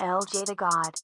LJ the God.